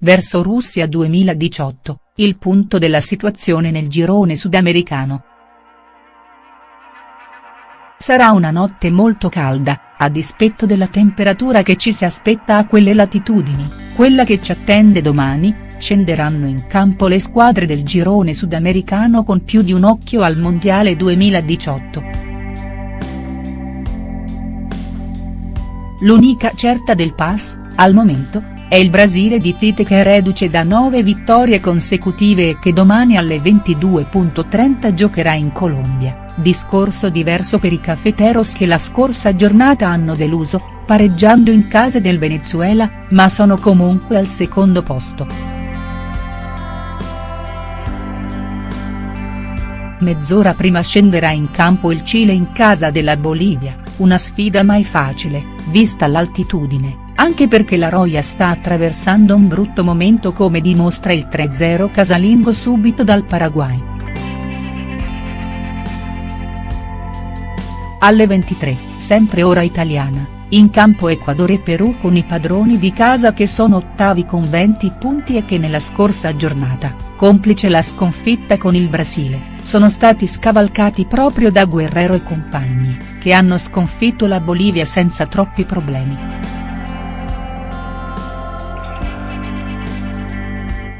verso Russia 2018, il punto della situazione nel girone sudamericano. Sarà una notte molto calda, a dispetto della temperatura che ci si aspetta a quelle latitudini, quella che ci attende domani, scenderanno in campo le squadre del girone sudamericano con più di un occhio al Mondiale 2018. L'unica certa del pass, al momento, è il Brasile di Tite che è reduce da nove vittorie consecutive e che domani alle 22.30 giocherà in Colombia, discorso diverso per i cafeteros che la scorsa giornata hanno deluso, pareggiando in casa del Venezuela, ma sono comunque al secondo posto. Mezz'ora prima scenderà in campo il Cile in casa della Bolivia, una sfida mai facile, vista l'altitudine anche perché la Roya sta attraversando un brutto momento come dimostra il 3-0 casalingo subito dal Paraguay. Alle 23, sempre ora italiana, in campo Ecuador e Perù con i padroni di casa che sono ottavi con 20 punti e che nella scorsa giornata, complice la sconfitta con il Brasile, sono stati scavalcati proprio da Guerrero e compagni, che hanno sconfitto la Bolivia senza troppi problemi.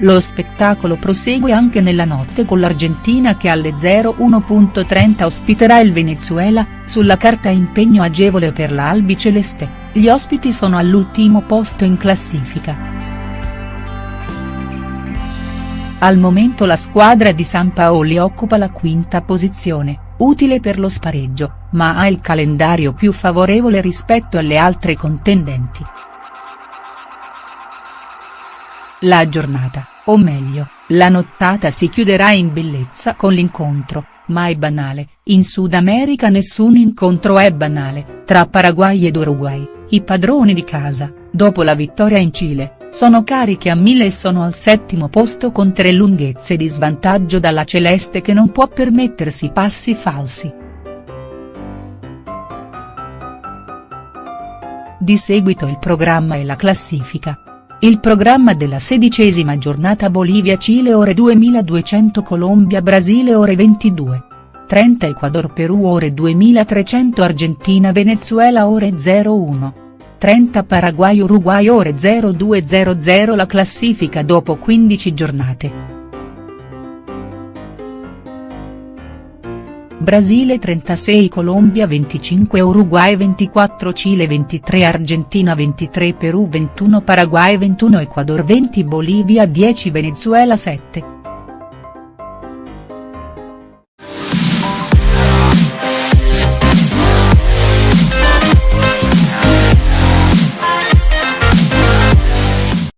Lo spettacolo prosegue anche nella notte con l'Argentina che alle 01.30 ospiterà il Venezuela, sulla carta impegno agevole per la Albiceleste, gli ospiti sono all'ultimo posto in classifica. Al momento la squadra di San Paoli occupa la quinta posizione, utile per lo spareggio, ma ha il calendario più favorevole rispetto alle altre contendenti. La giornata, o meglio, la nottata si chiuderà in bellezza con l'incontro, mai banale, in Sud America nessun incontro è banale, tra Paraguay ed Uruguay, i padroni di casa, dopo la vittoria in Cile, sono carichi a mille e sono al settimo posto con tre lunghezze di svantaggio dalla Celeste che non può permettersi passi falsi. Di seguito il programma e la classifica. Il programma della sedicesima giornata Bolivia-Cile ore 2200 Colombia-Brasile ore 22. 30 Ecuador-Perù ore 2300 Argentina-Venezuela ore 01. 30 Paraguay-Uruguay ore 0200 La classifica dopo 15 giornate. Brasile 36 Colombia 25 Uruguay 24 Cile 23 Argentina 23 Perù 21 Paraguay 21 Ecuador 20 Bolivia 10 Venezuela 7.